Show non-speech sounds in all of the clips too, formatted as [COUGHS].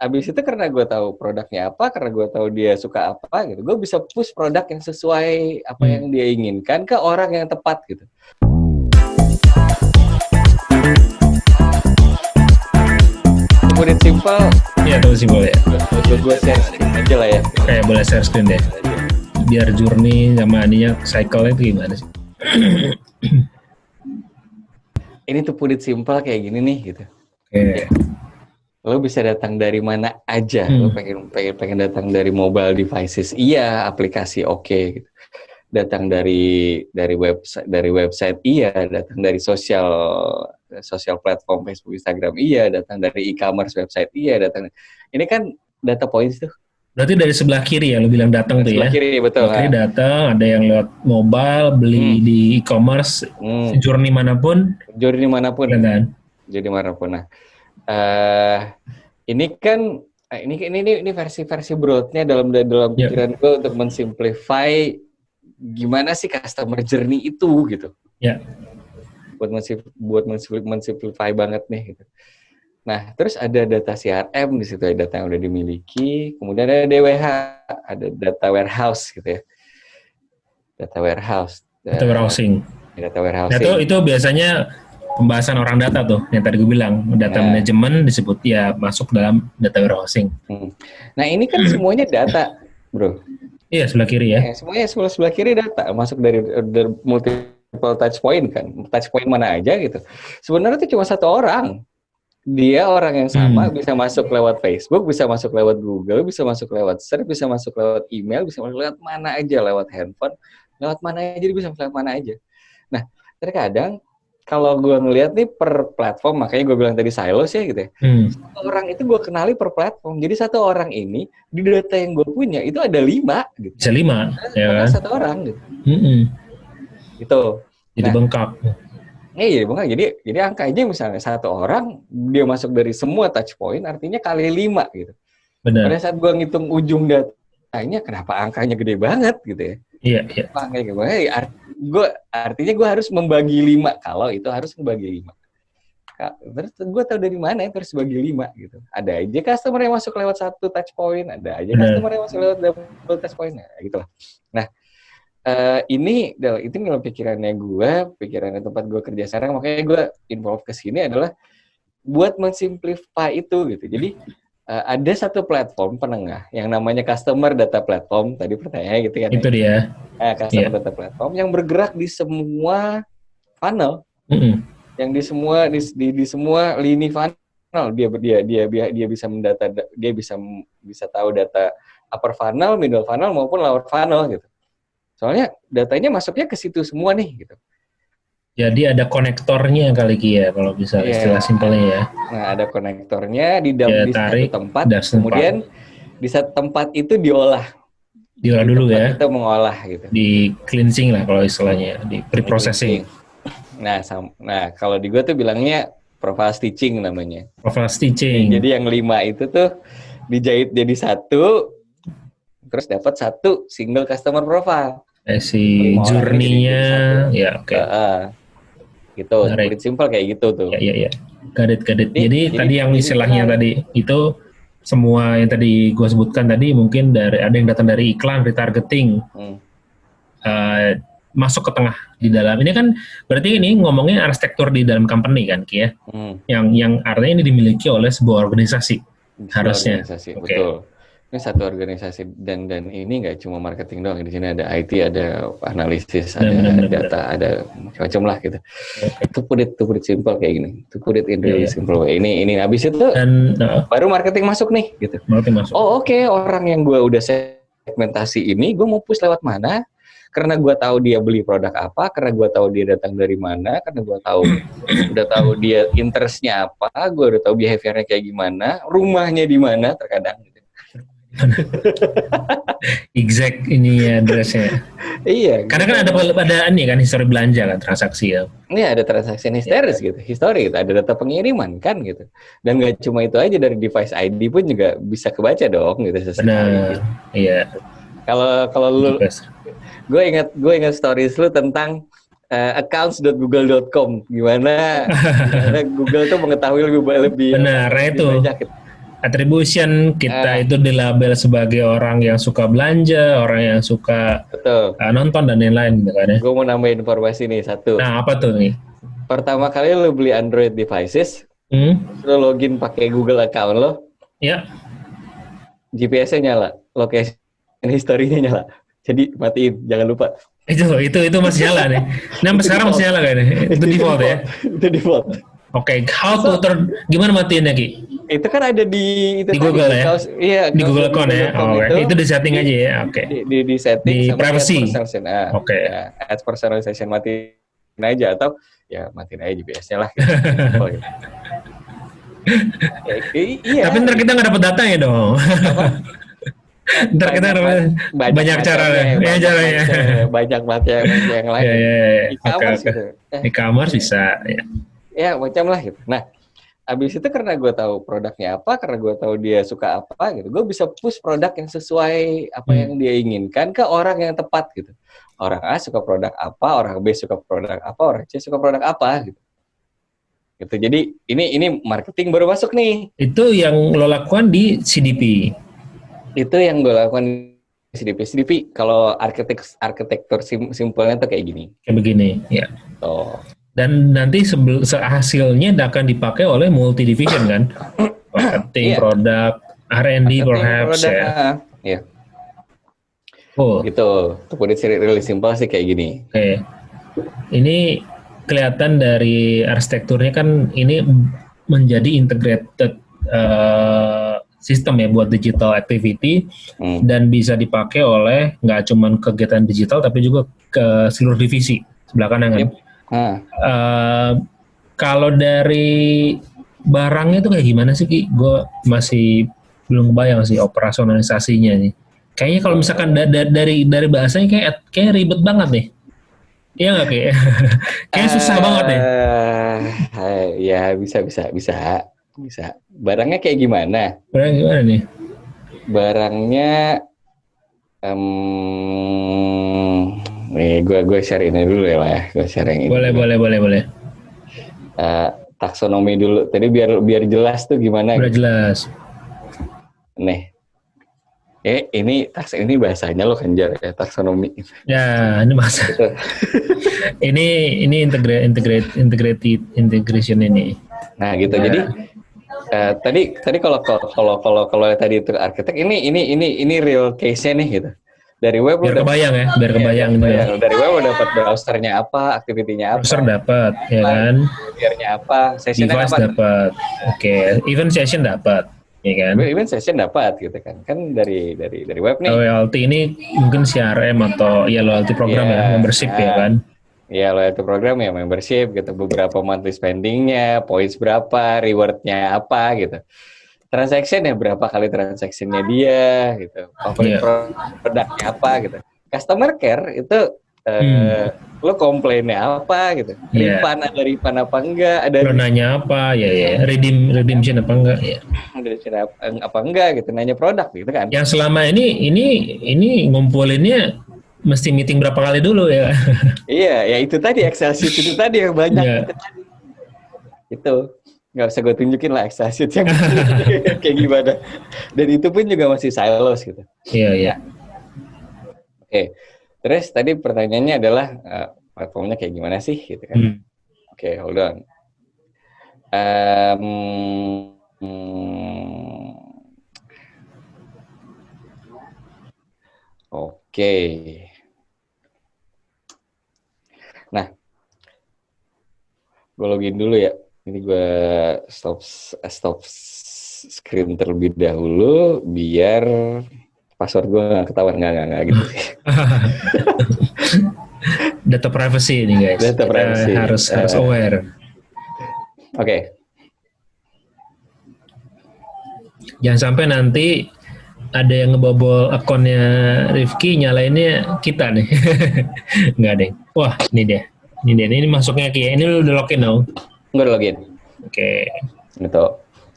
abis itu karena gue tahu produknya apa, karena gue tahu dia suka apa gitu, gue bisa push produk yang sesuai apa Hmm. yang dia inginkan ke orang yang tepat gitu. Put it simple, Ya tahu sih boleh. gue gue share screen aja lah ya. Kayak boleh share screen deh. Biar journey sama ininya cycle itu gimana sih? Ini tuh put it simple kayak gini nih gitu. Oke. Lo bisa datang dari mana aja. Hmm. Lo pengen pengen pengen datang dari mobile devices, iya. Aplikasi oke. gitu. Datang dari dari website dari website, iya. Datang dari sosial sosial platform Facebook, Instagram, iya. Datang dari e-commerce website, iya. Datang. Ini kan data points tuh. Berarti dari sebelah kiri ya, lo bilang datang tuh Sebelah ya. kiri betul. Sebelah kiri kan? datang, ada yang lewat mobile, beli Hmm. di e-commerce, Hmm. journey mana pun, Journey mana pun. ya kan? jadi mana pun. Nah, eh ini kan eh, ini ini ini, versi-versi broadnya dalam dalam Ya. pikiran gue untuk mensimplify gimana sih customer journey itu gitu. Ya. Buat mensim- buat mensim- mensimplify banget nih gitu. Nah, terus ada data CRM di situ, ada data yang udah dimiliki, kemudian ada DWH, ada data warehouse gitu ya. Data warehouse. Itu warehousing. Eh, Data Nah, warehousing. itu, itu biasanya pembahasan orang data tuh, yang tadi gue bilang. Data Nah. manajemen disebut ya masuk dalam data warehousing. Hmm. Nah, ini kan semuanya data, Bro. Iya, sebelah kiri ya. Ya, semuanya sebelah sebelah kiri data masuk dari, dari multiple touch point kan. Touch point mana aja gitu. Sebenarnya itu cuma satu orang. Dia orang yang sama Hmm. bisa masuk lewat Facebook, bisa masuk lewat Google, bisa masuk lewat search, bisa masuk lewat email, bisa masuk lewat mana aja, lewat handphone, lewat mana aja, dia bisa lewat mana aja. Nah, terkadang kalau gue ngelihat nih per platform, makanya gue bilang tadi silos ya gitu ya. Hmm. Satu orang itu gue kenali per platform. Jadi satu orang ini di data yang gue punya itu ada lima gitu. Bisa lima, ya kan? satu orang gitu. Mm-mm. Gitu. Jadi Nah. bengkak. Eh, iya, bukan. Jadi jadi angka aja misalnya satu orang dia masuk dari semua touch point artinya kali lima gitu. Pada Benar. saat gua ngitung ujung datanya kenapa angkanya gede banget gitu ya. Iya, iya. Angkanya gede banget. Ya, art- gua artinya gua harus membagi lima kalau itu harus membagi lima. Terus gue tahu dari mana itu harus bagi lima gitu. Ada aja customer yang masuk lewat satu touch point, ada aja customer yang masuk lewat double touch point, nah, gitu lah. Nah, eh, ini itu dalam pikirannya gue, pikirannya tempat gue kerja sekarang, makanya gue involve ke sini adalah buat mensimplify itu gitu. Jadi eh, ada satu platform penengah yang namanya customer data platform tadi pertanyaannya gitu kan. Itu ya. dia. Eh, customer Iya. data platform yang bergerak di semua funnel Mm-mm. yang di semua di, di, di semua lini funnel dia dia dia dia, dia bisa mendata dia bisa bisa tahu data upper funnel, middle funnel maupun lower funnel gitu. Soalnya datanya masuknya ke situ semua nih gitu. Jadi ada konektornya kali ya, kalau bisa Iya. istilah simpelnya ya. Nah, ada konektornya di dalam Dia di satu tarik, tempat, das tempat. kemudian di satu tempat itu diolah. Diolah Di dulu ya. Itu mengolah gitu. Di cleansing lah kalau istilahnya, di pre-processing. Nah, nah kalau di gua tuh bilangnya profile stitching namanya. Profile stitching. Jadi yang lima itu tuh dijahit jadi satu, terus dapat satu single customer profile. Eh, si journey-nya, ya oke. Heeh. Gitu, Menarik. Simple kayak gitu tuh. Ya, ya, ya. Gadit. Jadi- Jadi, tadi yang istilahnya tadi itu semua yang tadi gue sebutkan tadi mungkin dari ada yang datang dari iklan retargeting Hmm. eh, masuk ke tengah di dalam ini kan berarti ini ngomongin arsitektur di dalam company kan Ki ya Hmm. yang yang artinya ini dimiliki oleh sebuah organisasi Sebuah Harusnya. organisasi, Oke. betul. Ini satu organisasi dan dan ini nggak cuma marketing doang. Di sini ada IT, ada analisis, ada data, ada macam-macam lah gitu. Itu put it, to put simple kayak gini. To put in really iya. simple way. Ini ini habis itu dan nah, baru marketing masuk nih gitu. berarti masuk Oh oke orang yang gue udah segmentasi ini gue mau push lewat mana? Karena gue tahu dia beli produk apa, karena gue tahu dia datang dari mana, karena gue tahu udah tahu dia interestnya apa, gue udah tahu behaviornya kayak gimana, rumahnya di mana terkadang. Gitu. [LAUGHS] exact ini addressnya Iya. karena kan ada ada ini kan histori belanja kan transaksi ya Ini ada transaksi histeris gitu, history gitu, ada data pengiriman kan gitu. Dan nggak cuma itu aja dari device ID pun juga bisa kebaca dong gitu sesekali. benar iya Kalau kalau lu Yes. gue ingat gue ingat stories lu tentang eh, accounts.google.com gimana, [LAUGHS] gimana Google tuh mengetahui lebih lebih Benar, itu. banyak gitu. Attribution kita Ah. itu dilabel sebagai orang yang suka belanja, orang yang suka Betul. uh, nonton dan lain-lain gitu kan ya. Gue mau nambahin informasi nih satu. Nah, apa tuh nih? Pertama kali lo beli Android devices, Hmm? lo login pakai Google account lo, Ya, GPS-nya nyala, location history-nya nyala. Jadi matiin, jangan lupa. itu itu itu masih nyala nih. Nah, sampai sekarang masih nyala kan? Itu default ya. Itu default. Oke, how to turn gimana matiinnya Ki? Itu kan ada di itu Di tadi, Google ya? kaos- iya, Di kaos Google account ya. Oh, oke. itu di setting aja ya. Oke. di, di, di setting Di sama privacy. add personalization. Ah, Oke. ya, add personalization matiin aja atau ya matiin aja GPS-nya lah. [LAUGHS] Gitu. Ya, iya. Tapi ntar kita nggak dapat datanya dong. [LAUGHS] ntar kita dapat banyak cara ya. Ya banyak caranya. macam- Banyak macam yang lain. Ya, ya, ya. Oke, E-commerce oke. gitu. Eh, E-commerce bisa. Ya. Ya macam lah gitu. Nah, abis itu karena gue tahu produknya apa, karena gue tahu dia suka apa gitu, gue bisa push produk yang sesuai apa Hmm. yang dia inginkan ke orang yang tepat gitu. Orang A suka produk apa, orang B suka produk apa, orang C suka produk apa gitu. Gitu. Jadi ini ini marketing baru masuk nih. Itu yang lo lakukan di CDP. Itu yang gue lakukan di CDP. CDP kalau arsitek arsitektur sim- simpelnya tuh kayak gini. Kayak begini. Ya. Tuh. Dan nanti hasilnya akan dipakai oleh multi division kan? [COUGHS] Marketing, Iya. produk, R&D perhaps ya. ah, Iya, Oh, gitu. It really simple sih kayak gini. Oke. Ini kelihatan dari arsitekturnya kan ini menjadi integrated eh, sistem ya buat digital activity Hmm. dan bisa dipakai oleh nggak cuman kegiatan digital tapi juga ke seluruh divisi sebelah kanan kan. Yep. Ah. Eh, kalau dari barangnya itu kayak gimana sih Ki? Gue masih belum kebayang sih operasionalisasinya nih. Kayaknya kalau misalkan da- da- dari dari bahasanya kayak kayak ribet banget nih. Iya nggak Ki? [LAUGHS] kayak susah banget nih. Eh, ya bisa bisa bisa bisa. Barangnya kayak gimana? Barang gimana nih? Barangnya, um, nih gue gue share ini dulu ya lah ya. Gue share yang ini. Boleh boleh boleh boleh. Eh, taksonomi dulu. Tadi biar biar jelas tuh gimana. Udah jelas. Nih. Eh ini taks ini bahasanya lo kenjar ya taksonomi. Ya ini masa. Gitu. [LAUGHS] ini ini integrate integrate integrated integration ini. Nah gitu. Ya. Jadi eh, tadi tadi kalau kalau kalau kalau tadi itu arsitek ini ini ini ini real case-nya nih gitu. Dari web Biar udah kebayang ya, biar kebayang gitu. Bayang. Dari web udah dapat browsernya apa, aktivitinya apa, Browser dapat, ya kan? gearnya apa, sessionnya Device apa. dapat. Oke, event session dapat, ya kan? Even session dapat gitu kan. Kan dari dari dari web nih. Loyalty ini mungkin CRM atau ya loyalty program Iya, ya, membership ya nah. kan? Ya loyalty program ya membership gitu. Beberapa monthly spendingnya, points berapa, rewardnya apa gitu. Transaction ya berapa kali transaksinya dia gitu. Iya. Favorit produknya apa gitu. Customer care itu eh, lo komplainnya apa gitu. Hmm. Iya. Refund ada refund apa enggak, ada Lo nanya apa, ya ya, redeem redemption apa enggak? Ya. ada cara apa enggak gitu. Nanya produk gitu kan. Yang selama ini ini ini ngumpulinnya mesti meeting berapa kali dulu ya? Iya, ya itu tadi Excel sheet itu tadi yang banyak Iya. itu tadi. Itu nggak usah gue tunjukin lah sheet yang [LAUGHS] kayak gimana. Dan itu pun juga masih silos gitu. Iya iya. Oke, terus tadi pertanyaannya adalah eh, platformnya kayak gimana sih gitu kan? Hmm. Oke, hold on. Em, hmm, Oke. Nah, gue login dulu ya. Ini gue stop stop screen terlebih dahulu biar password gue nggak ketahuan nggak nggak nggak gitu sih. [LAUGHS] Data privacy ini guys. Data Kita privacy. harus harus Eh. aware. Oke, Jangan sampai nanti ada yang ngebobol akunnya Rifki nyalainnya kita nih. [LAUGHS] Enggak deh. Wah, ini dia. Ini dia. Ini masuknya Ki. Ini lu udah login dong. Gue udah login. Oke. Gitu.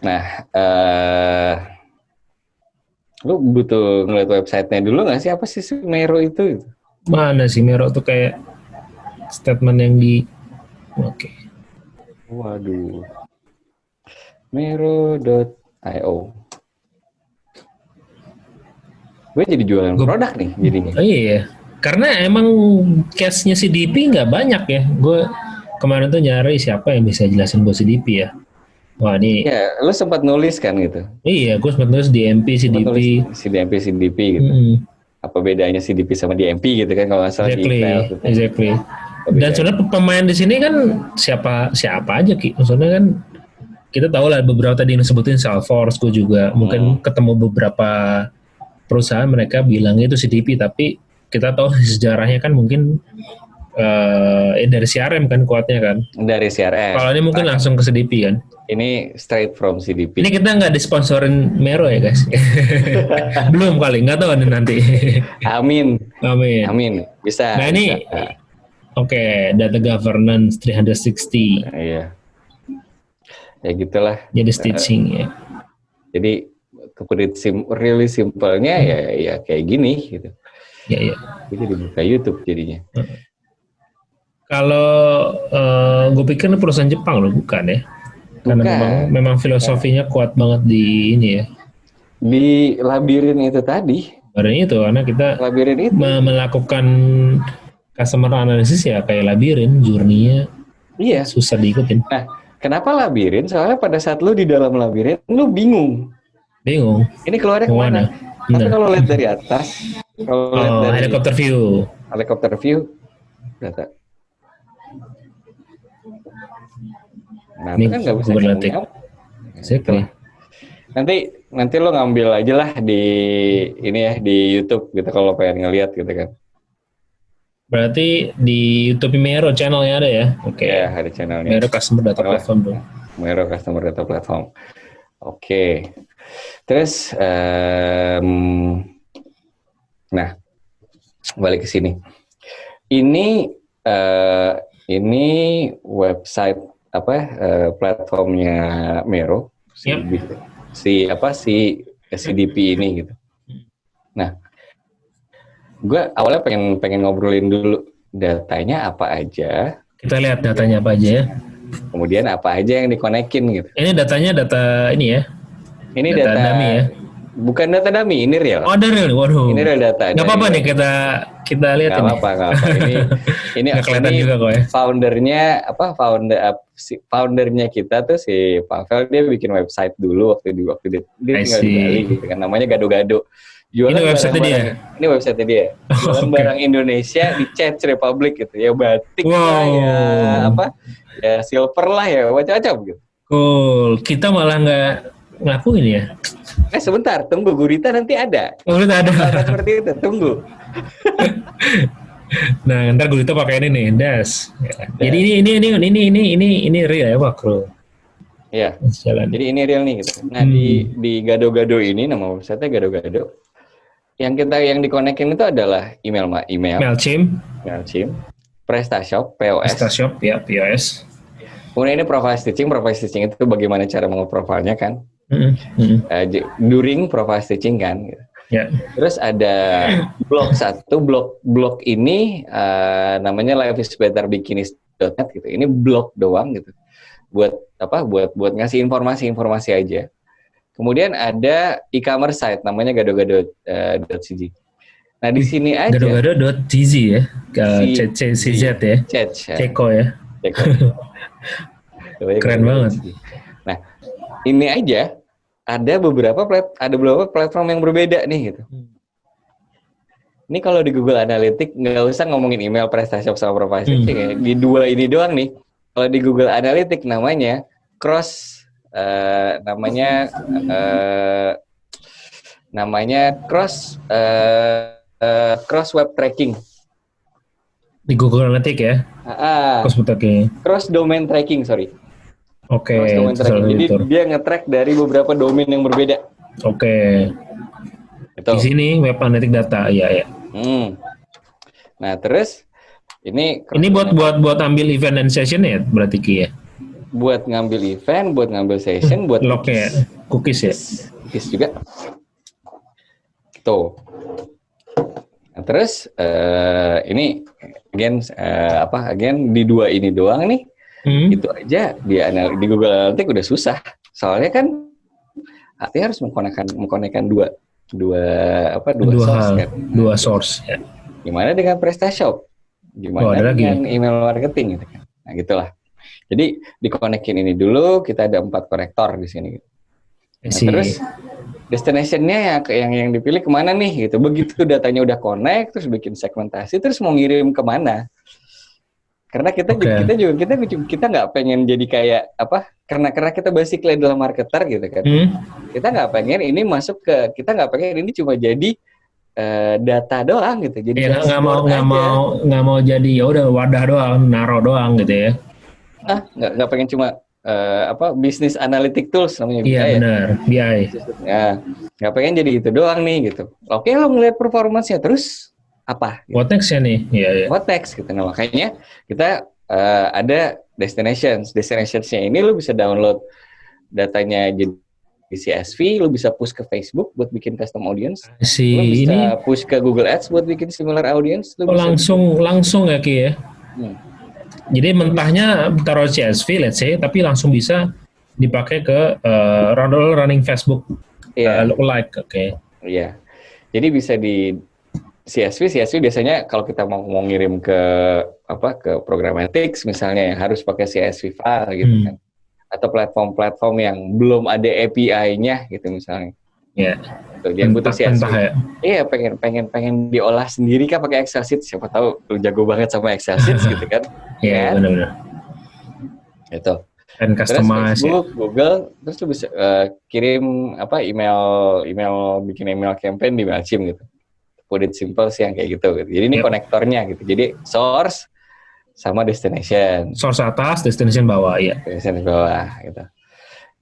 Nah, eh lu butuh ngeliat websitenya dulu nggak sih apa sih si Mero itu? Mana sih Mero tuh kayak statement yang di Oke. Waduh. Mero.io. gue jadi jualan Gua- produk nih jadinya. Oh iya, karena emang case-nya CDP nggak banyak ya. Gue kemarin tuh nyari siapa yang bisa jelasin buat CDP ya. Wah ini, Ya, lu sempat nulis kan gitu. iya gue sempat nulis DMP, CDP. nulis CDMP, CDP gitu. Mm-mm. Apa bedanya CDP sama DMP gitu kan kalau nggak salah di Exactly, email gitu. exactly. Apa Dan sebenarnya pemain di sini kan siapa siapa aja ki. Maksudnya kan kita tahu lah beberapa tadi yang disebutin Salesforce, gue juga mungkin Hmm. ketemu beberapa perusahaan mereka bilang itu CDP, tapi kita tahu [LAUGHS] sejarahnya kan mungkin eh eh, dari CRM kan kuatnya kan. dari CRM. Kalau ini mungkin langsung ke CDP kan. Ini straight from CDP. Ini kita nggak disponsorin Mero ya guys. [LAUGHS] Belum kali, nggak tahu nanti. Amin. Amin. Amin. Bisa. Nah ini, bisa. oke, data governance 360. Nah, iya. Ya gitulah. Jadi stitching ya. Jadi kemudian sim really simpelnya ya ya kayak gini gitu. Ya, ya. Jadi buka YouTube jadinya. Kalau eh, gue pikir ini perusahaan Jepang loh, bukan ya? Karena Bukan. memang memang filosofinya kuat banget di ini ya. Di labirin itu tadi, Badan itu karena kita labirin itu. me- melakukan customer analysis ya kayak labirin, journey-nya Iya. susah diikutin. Nah, kenapa labirin? Soalnya pada saat lu di dalam labirin, lu bingung. Bingung. Ini keluarnya ke mana? mana? Tapi Benar. kalau lihat dari atas, kalau lihat Oh, dari helicopter view. helikopter view, data. Nah, Ini itu kan nggak bisa Analytics. nyambung. Exactly. Nanti nanti lo ngambil aja lah di ini ya di YouTube gitu kalau pengen ngeliat gitu kan. Berarti di YouTube Mero channelnya ada ya? Oke. Ya ada channelnya. Mero Customer Data Oh. Platform dong. Mero Customer Data Platform. Oke. Terus, em, nah, balik ke sini. Ini eh, ini website apa eh, platformnya Mero si, Yep. si apa si CDP ini gitu. Nah, gue awalnya pengen pengen ngobrolin dulu datanya apa aja, Kita lihat datanya apa aja ya. kemudian apa aja yang dikonekin gitu. Ini datanya data ini ya. Ini Data data, dummy ya? Bukan data dummy, ini real. Oh, ada real. Waduh. Ini real data. Nggak apa-apa nih kita kita lihat Gak ini. apa-apa, nggak apa. Ini [LAUGHS] ini, kelihatan ini juga kok ya. foundernya apa founder si foundernya kita tuh si Pavel dia bikin website dulu waktu di waktu dia, dia tinggal di. Bali gitu kan namanya gado-gado. Jualan Ini website dia? Ini website dia. [LAUGHS] Jualan Oke. barang Indonesia di Czech Republic gitu ya batik lah Wow. ya apa ya silver lah ya macam-macam gitu. Cool. Kita malah nggak ngelakuin ya. Eh sebentar, tunggu Gurita nanti ada. Oh, udah ada. Seperti itu, tunggu. [LAUGHS] Nah, ntar gue itu pakai ini nih, das. Ya. Jadi ini ini ini ini ini ini ini real ya, makro. Ya. Jalan. Jadi ini real nih gitu. Nah Hmm. di di gado-gado ini nama website gado-gado. Yang kita yang dikonekin itu adalah email ma email, Mailchimp, Mailchimp, PrestaShop, POS. PrestaShop, ya, POS. Kemudian ini profile stitching, profile stitching itu bagaimana cara profilnya kan? Mm, mm, Eh, j- during profile stitching kan. Gitu. Ya. Terus ada blog satu, blog blog ini eh, namanya lifeisbetterbikinis.net gitu. Ini blog doang gitu. Buat apa? Buat buat ngasih informasi-informasi aja. Kemudian ada e-commerce site namanya gado-gado.cg. Nah, di sini aja Gado-gado.tz ya, CCZ ya, Ceko [LAUGHS] ya. Keren banget. Nah, ini aja ada beberapa plat, ada beberapa platform yang berbeda nih gitu. Ini kalau di Google Analytics nggak usah ngomongin email PrestaShop sama Profile Hmm. Ya. Di dua ini doang nih. Kalau di Google Analytics namanya cross eh, namanya eh, namanya cross eh, eh, cross web tracking. Di Google Analytics ya, Ah, ah, Cosmetake. cross domain tracking, sorry. Oke, salah Jadi dia nge-track dari beberapa domain yang berbeda. Oke, Gitu. di sini web analytics data, ya ya. Hmm. Nah, terus ini Ini buat buat buat ambil event and session ya, berarti Ki ya. buat ngambil event, buat ngambil session, buat Lognya ya, cookies ya. cookies juga. Tuh. Nah, terus eh, ini again eh, apa? Again di dua ini doang nih. Hmm. Itu aja di anal di Google Analytics udah susah. Soalnya kan artinya harus mengkonekkan mengkonekkan dua dua apa dua, Dua source hal, kan. dua source. Ya. Gimana dengan PrestaShop? Gimana Oh, ada lagi dengan email marketing gitu kan. Nah, gitulah. Jadi dikonekin ini dulu, kita ada empat konektor di sini. Nah, Si, terus destinationnya yang yang yang dipilih ke mana nih gitu. Begitu datanya udah connect, terus bikin segmentasi, terus mau ngirim ke mana? Karena kita Oke. kita juga kita kita nggak pengen jadi kayak apa? Karena karena kita basically adalah marketer gitu kan. hmm, Kita nggak pengen ini masuk ke kita nggak pengen ini cuma jadi eh, data doang gitu. Jadi ya nggak mau nggak mau nggak mau jadi ya udah wadah doang, naro doang gitu ya. ah nggak nggak pengen cuma eh, apa bisnis analytic tools namanya Iya BI ya. benar, BI. Ya, nggak pengen jadi itu doang nih gitu. Oke lo ngeliat performance-nya terus apa? Gitu. What next ya nih? Iya iya. What next gitu. Nah makanya kita eh, ada destinations. Destinationsnya ini lo bisa download datanya jadi CSV, lo bisa push ke Facebook buat bikin custom audience, Si lo bisa ini push ke Google Ads buat bikin similar audience, lo oh, bisa langsung langsung ya Ki ya. Hmm. Jadi mentahnya taruh CSV let's say tapi langsung bisa dipakai ke run- running Facebook Iya. eh, lookalike. Oke. Iya. Jadi bisa di CSV, CSV biasanya kalau kita mau, mau ngirim ke apa ke programmatics misalnya yang harus pakai CSV file gitu Hmm. kan. Atau platform-platform yang belum ada API-nya gitu misalnya. Ya. Tuh, yang butuh CSV. Ya. Iya, pengen pengen pengen diolah sendiri kan pakai Excel sheet. Siapa tahu lu jago banget sama Excel sheet gitu kan. [LAUGHS] Iya Kan? benar-benar. Gitu. Dan Terus customize ya. Facebook, Google, terus lu bisa eh, kirim apa email email bikin email campaign di Mailchimp gitu. Put it simple sih yang kayak gitu. gitu. Jadi ini Yep. konektornya gitu. Jadi source sama destination. Source atas, destination bawah, ya. Destination bawah gitu.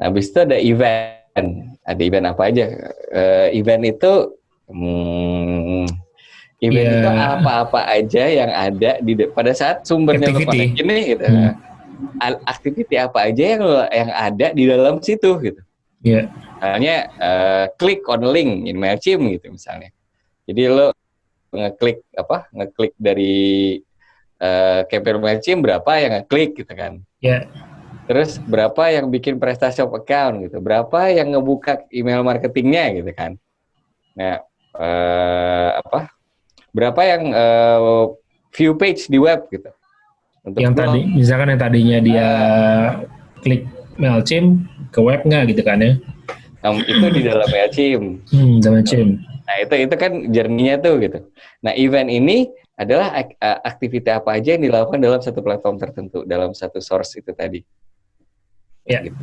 Nah, habis itu ada event. Ada event apa aja? Eh, event itu hmm, event Iya. itu apa-apa aja yang ada di pada saat sumbernya Activity. nih gitu. Hmm. Activity apa aja yang yang ada di dalam situ gitu. Iya. Misalnya eh, klik on link in Mailchimp gitu misalnya. Jadi lo ngeklik apa? Ngeklik dari eh campaign Mailchimp berapa yang ngeklik gitu kan. Ya. Terus berapa yang bikin PrestaShop account gitu. Berapa yang ngebuka email marketingnya gitu kan. Nah, eh apa? Berapa yang eh, view page di web gitu. Untuk Yang blog. tadi, misalkan yang tadinya dia klik Mailchimp ke web nggak gitu kan ya? Nah, itu di dalam Mailchimp. Hmm, Mailchimp. Nah, itu itu kan journey-nya tuh gitu. Nah, event ini adalah aktivitas apa aja yang dilakukan dalam satu platform tertentu, dalam satu source itu tadi. Ya. Gitu.